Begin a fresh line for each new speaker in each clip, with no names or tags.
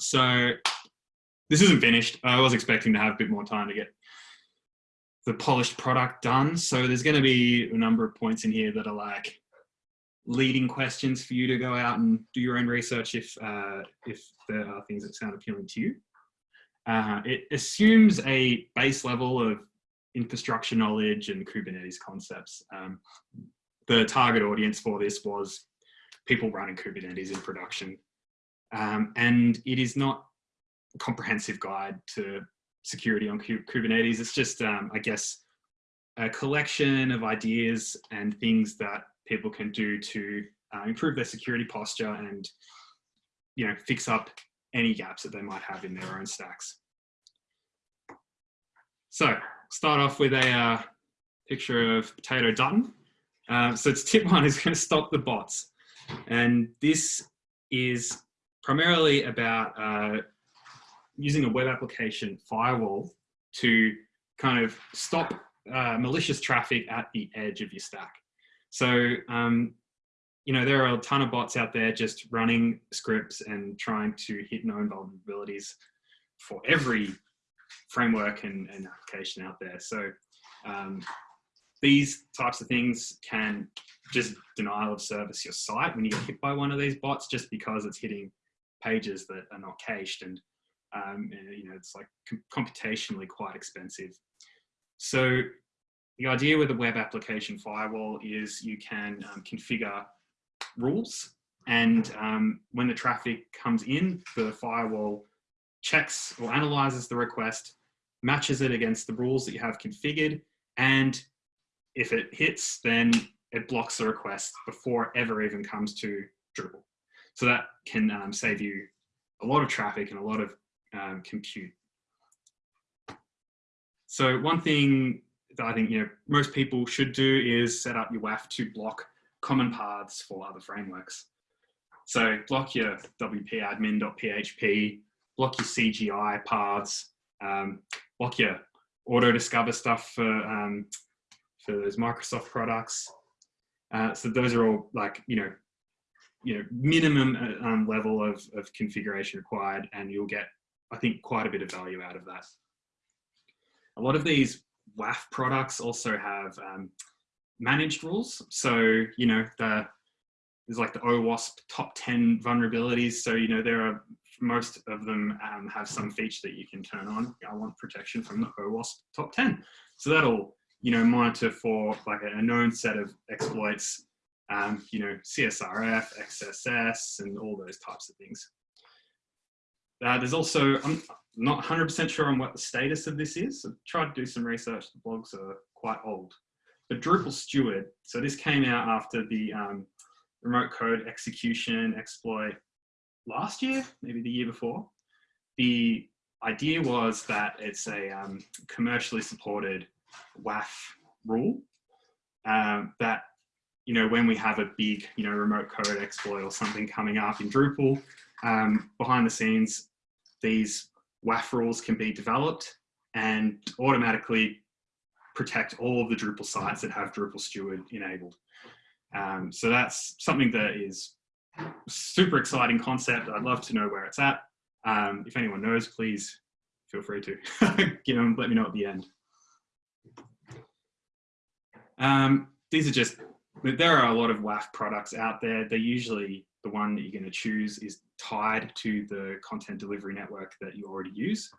So this isn't finished. I was expecting to have a bit more time to get the polished product done. So there's going to be a number of points in here that are like leading questions for you to go out and do your own research if uh, if there are things that sound appealing to you. Uh, it assumes a base level of infrastructure knowledge and Kubernetes concepts. Um, the target audience for this was people running Kubernetes in production. Um, and it is not a comprehensive guide to security on Kubernetes. It's just, um, I guess, a collection of ideas and things that people can do to uh, improve their security posture and, you know, fix up any gaps that they might have in their own stacks. So start off with a uh, picture of Potato Dutton. Uh, so it's tip one is going to stop the bots. And this is primarily about uh, using a web application firewall to kind of stop uh, malicious traffic at the edge of your stack. So, um, you know, there are a ton of bots out there just running scripts and trying to hit known vulnerabilities for every framework and, and application out there. So um, these types of things can just denial of service your site when you get hit by one of these bots just because it's hitting pages that are not cached and um, you know it's like computationally quite expensive. So the idea with a web application firewall is you can um, configure rules and um, when the traffic comes in, the firewall checks or analyzes the request, matches it against the rules that you have configured, and if it hits, then it blocks the request before it ever even comes to Drupal. So that can um, save you a lot of traffic and a lot of um, compute. So one thing that I think you know most people should do is set up your WAF to block common paths for other frameworks. So block your wp-admin.php, block your CGI paths, um, block your auto discover stuff for, um, for those Microsoft products. Uh, so those are all like, you know, you know, minimum uh, um, level of, of configuration required and you'll get, I think, quite a bit of value out of that. A lot of these WAF products also have um, managed rules. So, you know, the, there's like the OWASP top 10 vulnerabilities. So, you know, there are, most of them um, have some feature that you can turn on. I want protection from the OWASP top 10. So that'll, you know, monitor for like a, a known set of exploits, um, you know, CSRF, XSS, and all those types of things. Uh, there's also, I'm not 100% sure on what the status of this is. I've tried to do some research. The blogs are quite old. But Drupal Steward, so this came out after the um, remote code execution exploit last year, maybe the year before. The idea was that it's a um, commercially supported WAF rule um, that, you know, when we have a big, you know, remote code exploit or something coming up in Drupal, um, behind the scenes, these WAF rules can be developed and automatically protect all of the Drupal sites that have Drupal Steward enabled. Um, so that's something that is super exciting concept. I'd love to know where it's at. Um, if anyone knows, please feel free to give them, let me know at the end. Um, these are just, there are a lot of WAF products out there. They're usually the one that you're going to choose is tied to the content delivery network that you already use.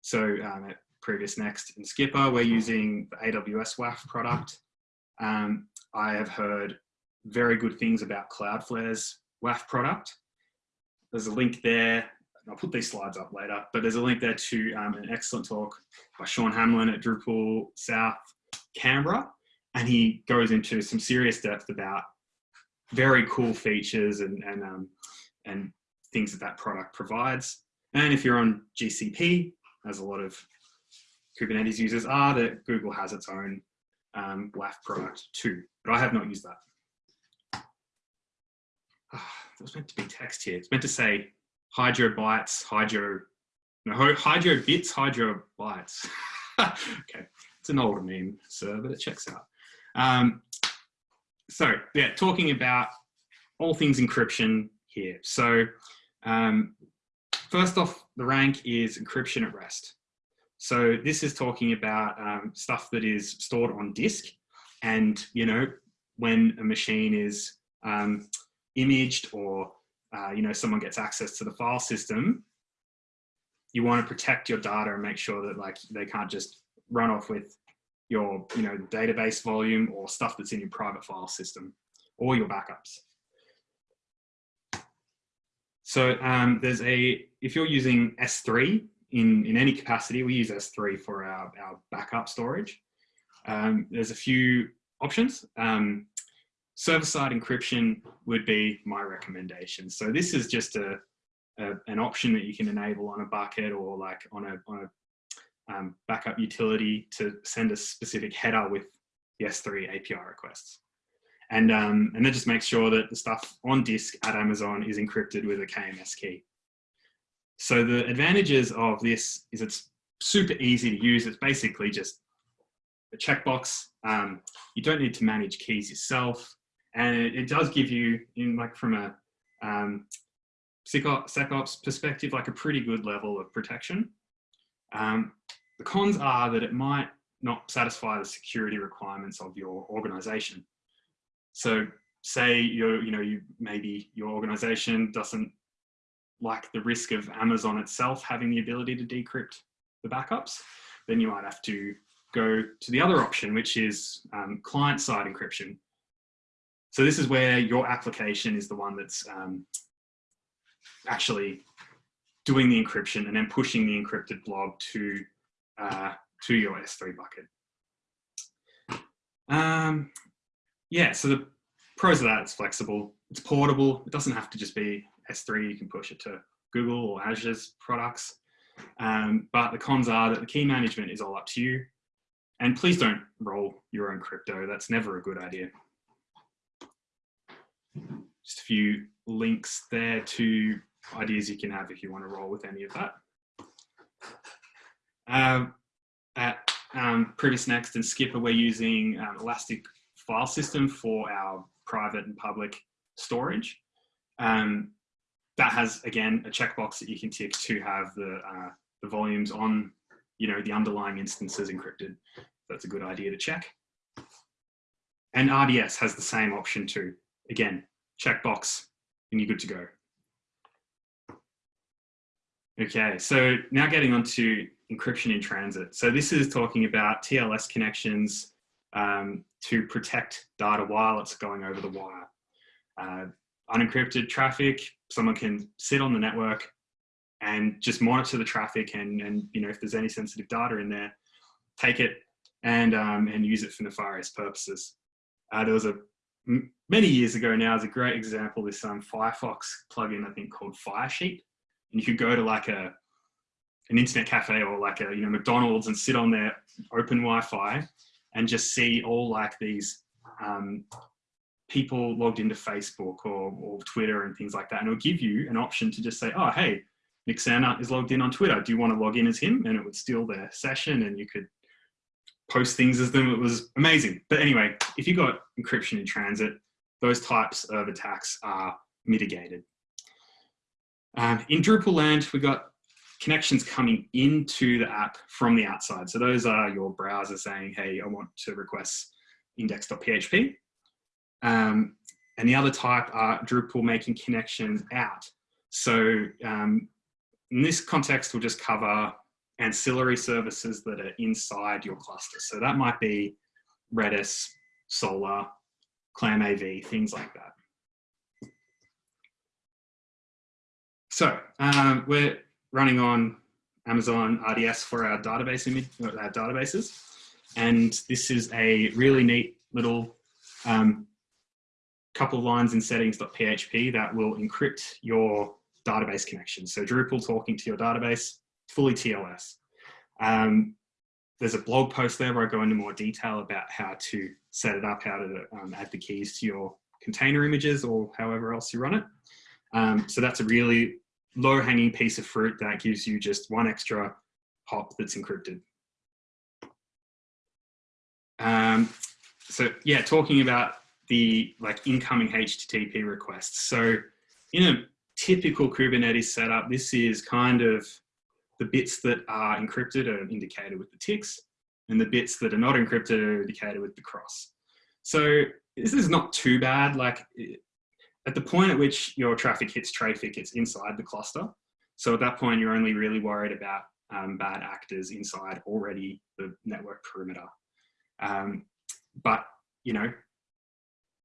So um, at Previous Next and Skipper, we're using the AWS WAF product. Um, I have heard very good things about Cloudflare's WAF product. There's a link there. I'll put these slides up later, but there's a link there to um, an excellent talk by Sean Hamlin at Drupal South Canberra. And he goes into some serious depth about very cool features and, and, um, and things that that product provides. And if you're on GCP, as a lot of Kubernetes users are, that Google has its own um, WAF product too, but I have not used that. Ah, it was meant to be text here. It's meant to say hydro bytes, hydro, no, hydro bits, hydro bytes. okay, it's an older meme, sir, but it checks out. Um, so yeah, talking about all things encryption here. So um, first off the rank is encryption at rest. So this is talking about um, stuff that is stored on disk and, you know, when a machine is um, imaged or, uh, you know, someone gets access to the file system, you want to protect your data and make sure that like they can't just run off with your, you know, database volume or stuff that's in your private file system or your backups. So um, there's a, if you're using S3 in, in any capacity, we use S3 for our, our backup storage. Um, there's a few options. Um, Server-side encryption would be my recommendation. So this is just a, a, an option that you can enable on a bucket or like on a, on a um, backup utility to send a specific header with the S3 API requests. And, um, and that just makes sure that the stuff on disk at Amazon is encrypted with a KMS key. So the advantages of this is it's super easy to use. It's basically just a checkbox. Um, you don't need to manage keys yourself. And it, it does give you, in like from a um, SecOps perspective, like a pretty good level of protection. Um, the cons are that it might not satisfy the security requirements of your organization. So say you're, you know, you maybe your organization doesn't like the risk of Amazon itself having the ability to decrypt the backups, then you might have to go to the other option, which is um, client-side encryption. So this is where your application is the one that's um, actually doing the encryption and then pushing the encrypted blob to, uh, to your S3 bucket. Um, yeah, so the pros of that, it's flexible, it's portable, it doesn't have to just be S3, you can push it to Google or Azure's products. Um, but the cons are that the key management is all up to you. And please don't roll your own crypto. That's never a good idea. Just a few links there to ideas you can have if you want to roll with any of that. Um, at um, Next and Skipper, we're using um, Elastic File System for our private and public storage. Um, that has, again, a checkbox that you can tick to have the, uh, the volumes on, you know, the underlying instances encrypted. That's a good idea to check. And RDS has the same option too. Again, checkbox and you're good to go. Okay, so now getting on to encryption in transit. So this is talking about TLS connections um, to protect data while it's going over the wire. Uh, unencrypted traffic, someone can sit on the network and just monitor the traffic and, and you know, if there's any sensitive data in there, take it and, um, and use it for nefarious purposes. Uh, there was a, many years ago now, is a great example, this um, Firefox plugin, I think called Firesheep. And you could go to like a, an internet cafe or like a, you know, McDonald's and sit on their open Wi-Fi and just see all like these um, people logged into Facebook or, or Twitter and things like that. And it'll give you an option to just say, oh, hey, Nick Sandart is logged in on Twitter. Do you want to log in as him? And it would steal their session and you could post things as them. It was amazing. But anyway, if you got encryption in transit, those types of attacks are mitigated. Um, in Drupal land, we've got connections coming into the app from the outside. So those are your browser saying, hey, I want to request index.php. Um, and the other type are Drupal making connections out. So um, in this context, we'll just cover ancillary services that are inside your cluster. So that might be Redis, Solr, ClamAV, things like that. So um, we're running on Amazon RDS for our database image, our databases. And this is a really neat little um, couple of lines in settings.php that will encrypt your database connection. So Drupal talking to your database, fully TLS. Um, there's a blog post there where I go into more detail about how to set it up, how to um, add the keys to your container images or however else you run it. Um, so that's a really low hanging piece of fruit that gives you just one extra hop that's encrypted. Um, so yeah, talking about the like incoming HTTP requests. So in a typical Kubernetes setup, this is kind of the bits that are encrypted are indicated with the ticks, and the bits that are not encrypted are indicated with the cross. So this is not too bad. Like at the point at which your traffic hits Traefik, it's inside the cluster. So at that point, you're only really worried about um, bad actors inside already the network perimeter. Um, but, you know,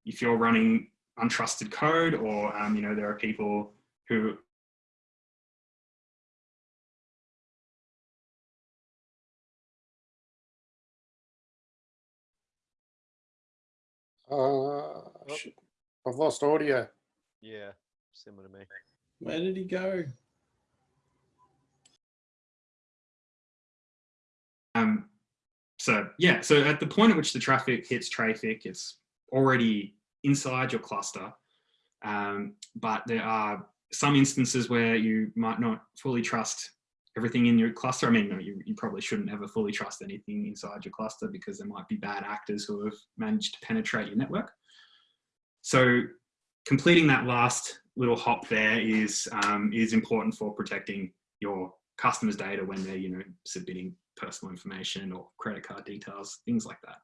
if you're running untrusted code or, um, you know, there are people who
Uh, I've lost audio.
Yeah, similar to me.
Where did he go?
Um, so yeah, so at the point at which the traffic hits Traefik, it's already inside your cluster. Um, but there are some instances where you might not fully trust everything in your cluster. I mean, no, you, you probably shouldn't ever fully trust anything inside your cluster because there might be bad actors who have managed to penetrate your network. So completing that last little hop there is, um, is important for protecting your customers' data when they're, you know, submitting personal information or credit card details, things like that.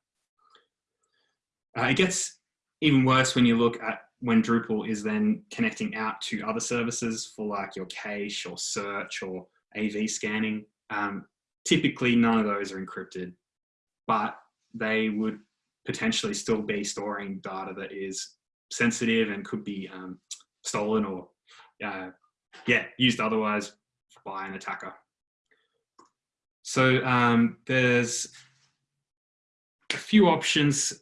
Uh, it gets even worse when you look at when Drupal is then connecting out to other services for like your cache or search or AV scanning. Um, typically, none of those are encrypted, but they would potentially still be storing data that is sensitive and could be um, stolen or, uh, yeah, used otherwise by an attacker. So um, there's a few options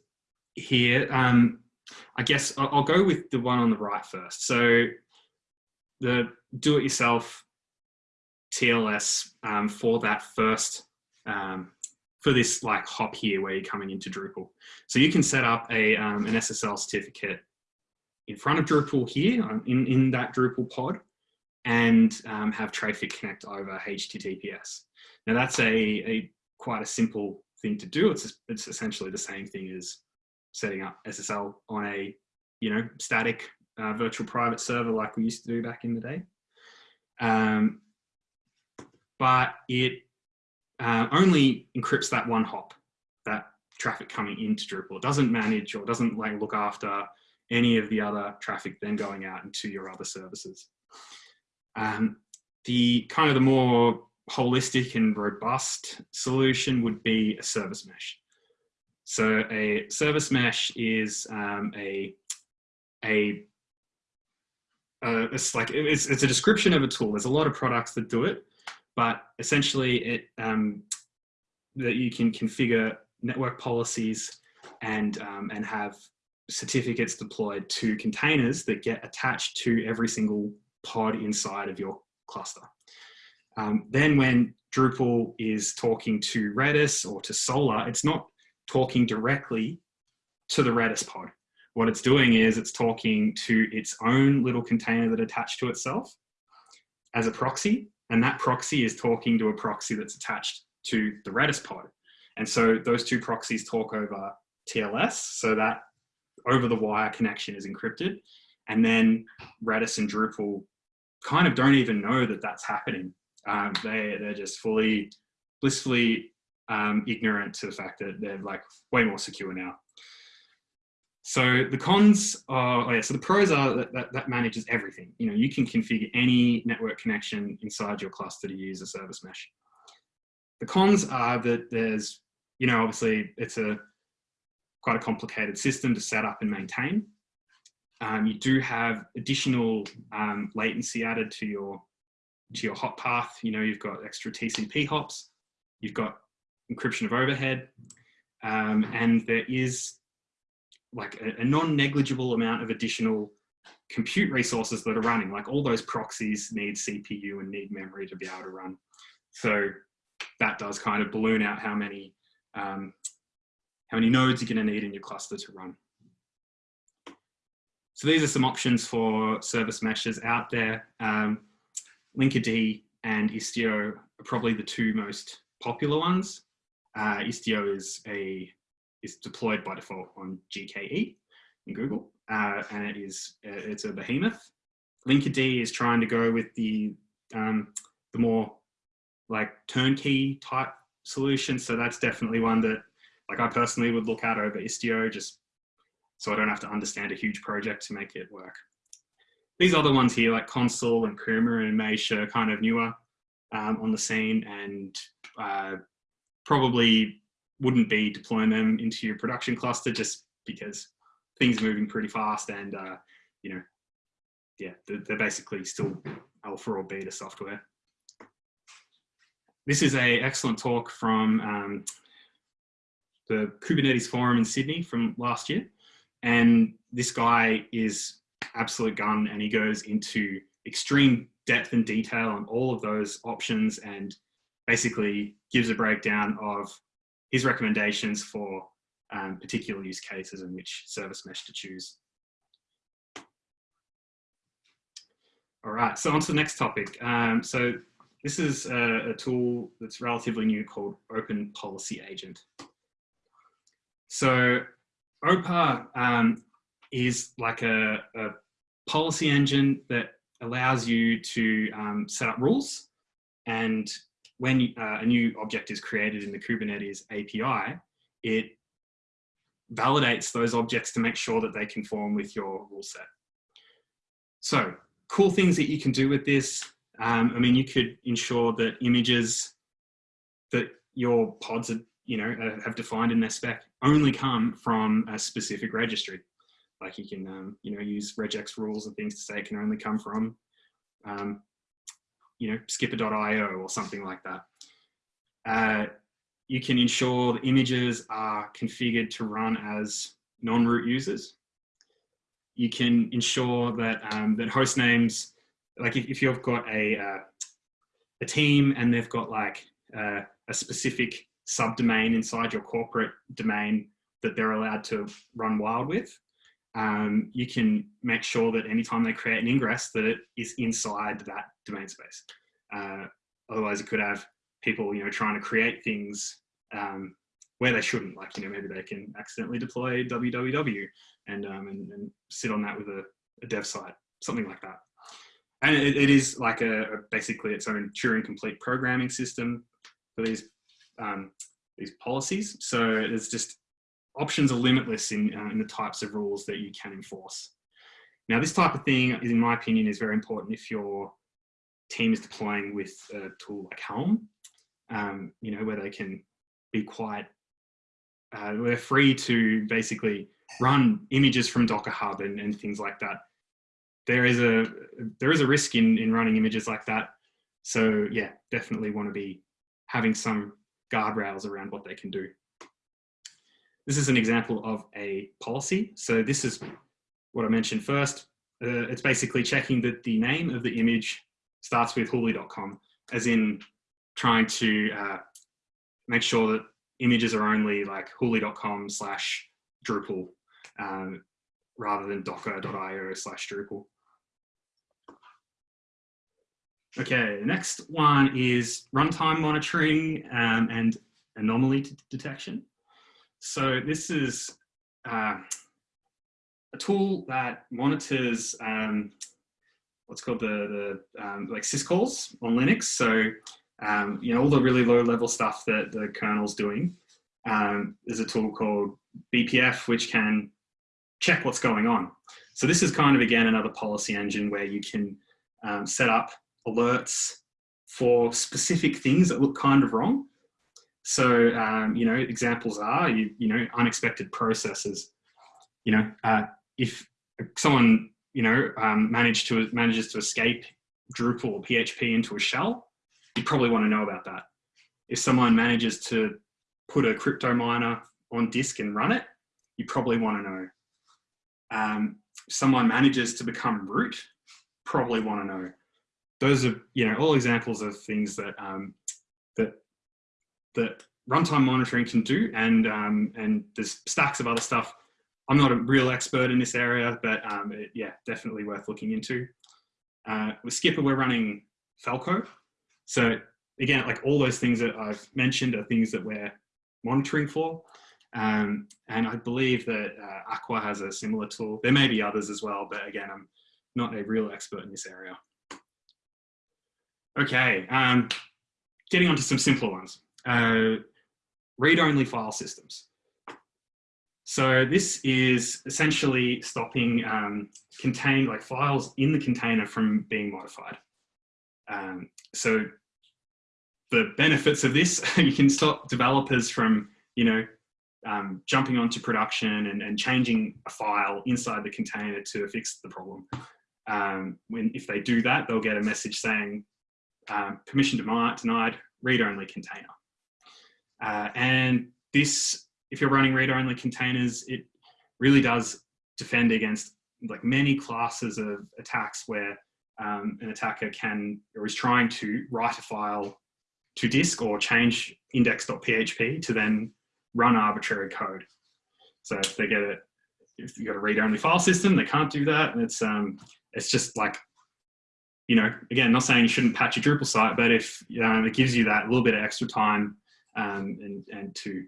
here. Um, I guess I'll, go with the one on the right first. So the do-it-yourself TLS um, for that first, um, for this like hop here where you're coming into Drupal. So you can set up a, um, an SSL certificate in front of Drupal here um, in, in that Drupal pod and um, have Traefik connect over HTTPS. Now that's a, a quite a simple thing to do. It's, it's essentially the same thing as setting up SSL on a, you know, static uh, virtual private server like we used to do back in the day. Um, but it uh, only encrypts that one hop, that traffic coming into Drupal. It doesn't manage or doesn't like look after any of the other traffic then going out into your other services. Um, the kind of the more holistic and robust solution would be a service mesh. So a service mesh is um, a, a uh, it's like it's, it's a description of a tool. There's a lot of products that do it, but essentially it um, that you can configure network policies and um, and have certificates deployed to containers that get attached to every single pod inside of your cluster. Um, then when Drupal is talking to Redis or to Solr, it's not talking directly to the Redis pod. What it's doing is it's talking to its own little container that attached to itself as a proxy and that proxy is talking to a proxy that's attached to the Redis pod. And so those two proxies talk over TLS, so that over the wire connection is encrypted. And then Redis and Drupal kind of don't even know that that's happening. Um, they, they're just fully, blissfully um, ignorant to the fact that they're like way more secure now. So the cons are, oh yeah, so the pros are that, that, that, manages everything. You know, you can configure any network connection inside your cluster to use a service mesh. The cons are that there's, you know, obviously it's a quite a complicated system to set up and maintain. Um, you do have additional um, latency added to your to your hop path. You know, you've got extra TCP hops, you've got encryption of overhead, um, and there is like a, a non-negligible amount of additional compute resources that are running. Like all those proxies need CPU and need memory to be able to run. So that does kind of balloon out how many um, how many nodes you're going to need in your cluster to run. So these are some options for service meshes out there. Um, Linkerd and Istio are probably the two most popular ones. Uh, Istio is a is deployed by default on GKE in Google, uh, and it is uh, it's a behemoth. Linkerd is trying to go with the um, the more like turnkey type solution. So that's definitely one that like I personally would look at over Istio just so I don't have to understand a huge project to make it work. These other ones here like Consul and Kuma and Mesh are kind of newer um, on the scene and uh, probably wouldn't be deploying them into your production cluster just because things moving pretty fast and uh, you know yeah they're, they're basically still alpha or beta software this is a excellent talk from um, the Kubernetes forum in Sydney from last year. And this guy is absolute gun and he goes into extreme depth and detail on all of those options and basically gives a breakdown of his recommendations for um, particular use cases and which service mesh to choose. All right, so on to the next topic. Um, so this is a, a, tool that's relatively new called Open Policy Agent. So OPA um, is like a, a, policy engine that allows you to um, set up rules. And when uh, a new object is created in the Kubernetes API, it validates those objects to make sure that they conform with your rule set. So cool things that you can do with this um, I mean, you could ensure that images that your pods are, you know, uh, have defined in their spec only come from a specific registry. Like you can, um, you know, use regex rules and things to say can only come from, um, you know, skipper.io or something like that. Uh, you can ensure the images are configured to run as non-root users. You can ensure that, um, that host names like if, if you've got a, uh, a team and they've got like uh, a specific subdomain inside your corporate domain that they're allowed to run wild with, um, you can make sure that anytime they create an ingress that it is inside that domain space. Uh, otherwise you could have people, you know, trying to create things um, where they shouldn't, like, you know, maybe they can accidentally deploy www and, um, and, and sit on that with a, a dev site, something like that. And it, it is like a, a, basically its own Turing complete programming system for these um, these policies. So there's just options are limitless in uh, in the types of rules that you can enforce. Now, this type of thing, in my opinion, is very important if your team is deploying with a tool like Helm. Um, you know, where they can be quite, uh, they're free to basically run images from Docker Hub and, and things like that there is a there is a risk in in running images like that. So yeah, definitely want to be having some guardrails around what they can do. This is an example of a policy. So this is what I mentioned first. Uh, it's basically checking that the name of the image starts with huli.com, as in trying to uh, make sure that images are only like huli.com slash Drupal um, rather than docker.io slash Drupal. Okay, the next one is runtime monitoring um, and anomaly detection. So this is uh, a tool that monitors um, what's called the, the um, like syscalls on Linux. So, um, you know, all the really low level stuff that the kernel's doing. Um, there's a tool called BPF, which can check what's going on. So this is kind of, again, another policy engine where you can um, set up alerts for specific things that look kind of wrong. So, um, you know, examples are, you, you know, unexpected processes. You know, uh, if someone, you know, um, managed to, manages to escape Drupal or PHP into a shell, you probably want to know about that. If someone manages to put a crypto miner on disk and run it, you probably want to know. Um, someone manages to become root, probably want to know those are you know all examples of things that um, that that runtime monitoring can do, and um, and there's stacks of other stuff. I'm not a real expert in this area, but um, it, yeah, definitely worth looking into. Uh, with Skipper, we're running Falco, so again, like all those things that I've mentioned are things that we're monitoring for. Um, and I believe that uh, Aqua has a similar tool. There may be others as well, but again, I'm not a real expert in this area. Okay, um, getting on to some simpler ones. Uh, read-only file systems. So this is essentially stopping um, contain like files in the container from being modified. Um, so the benefits of this, you can stop developers from, you know, um, jumping onto production and, and, changing a file inside the container to fix the problem. Um, when if they do that, they'll get a message saying um, permission denied, read-only container. Uh, and this, if you're running read-only containers, it really does defend against like many classes of attacks where um, an attacker can or is trying to write a file to disk or change index.php to then run arbitrary code. So if they get it, if you've got a read-only file system, they can't do that. And it's um, it's just like, you know, again, not saying you shouldn't patch your Drupal site, but if um, it gives you that little bit of extra time um, and and to,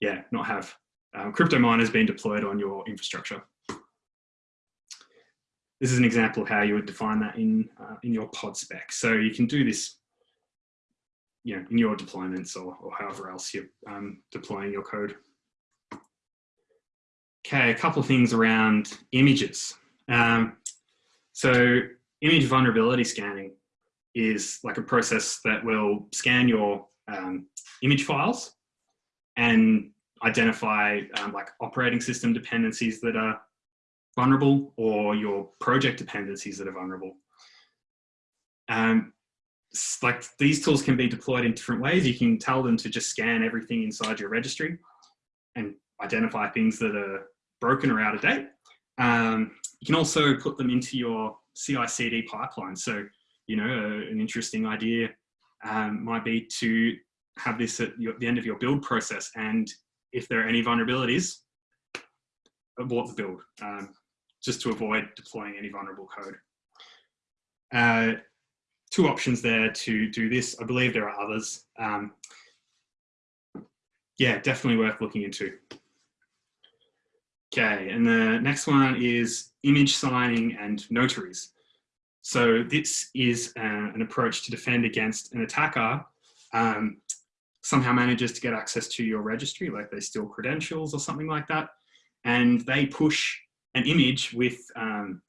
yeah, not have um, crypto miners being deployed on your infrastructure. This is an example of how you would define that in uh, in your pod spec. So you can do this you know, in your deployments or, or however else you're um, deploying your code. Okay, a couple of things around images. Um, so image vulnerability scanning is like a process that will scan your um, image files and identify um, like operating system dependencies that are vulnerable or your project dependencies that are vulnerable. Um, like these tools can be deployed in different ways. You can tell them to just scan everything inside your registry and identify things that are broken or out of date. Um, you can also put them into your CI/CD pipeline. So, you know, a, an interesting idea um, might be to have this at your, the end of your build process, and if there are any vulnerabilities, abort the build, um, just to avoid deploying any vulnerable code. Uh, two options there to do this. I believe there are others. Um, yeah, definitely worth looking into. Okay, and the next one is image signing and notaries. So this is uh, an approach to defend against an attacker um, somehow manages to get access to your registry, like they steal credentials or something like that, and they push an image with um,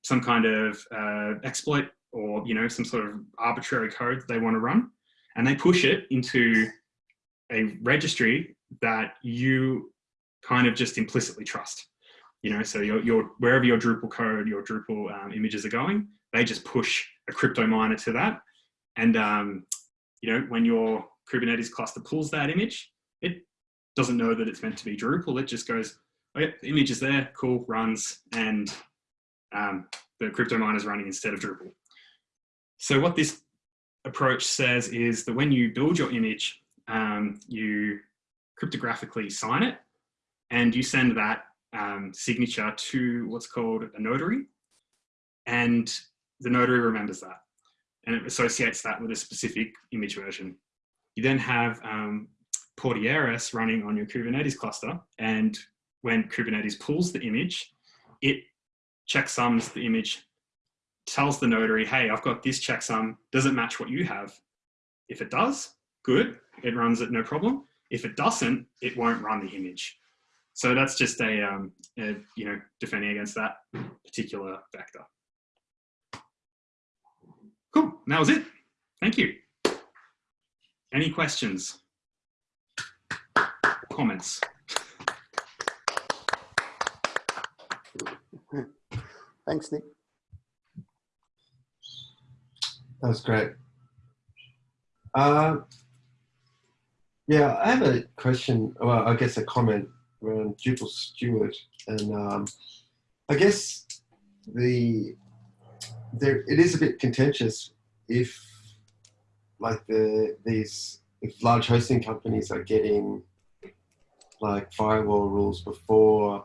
some kind of uh, exploit or you know some sort of arbitrary code that they want to run and they push it into a registry that you kind of just implicitly trust. You know so your, your wherever your drupal code your drupal um, images are going they just push a crypto miner to that. And um, you know when your kubernetes cluster pulls that image it doesn't know that it's meant to be drupal. It just goes oh yeah the image is there cool runs and um, the crypto miner is running instead of drupal. So what this approach says is that when you build your image, um, you cryptographically sign it and you send that um, signature to what's called a notary and the notary remembers that and it associates that with a specific image version. You then have um, Portieris running on your Kubernetes cluster and when Kubernetes pulls the image, it checksums the image tells the notary, hey, I've got this checksum. Does it match what you have? If it does, good. It runs it no problem. If it doesn't, it won't run the image. So that's just a, um, a you know, defending against that particular vector. Cool, and that was it. Thank you. Any questions? Comments?
Thanks, Nick.
That was great. Uh, yeah, I have a question, well, I guess a comment around Drupal Steward. And um, I guess the there it is a bit contentious if like the these if large hosting companies are getting like firewall rules before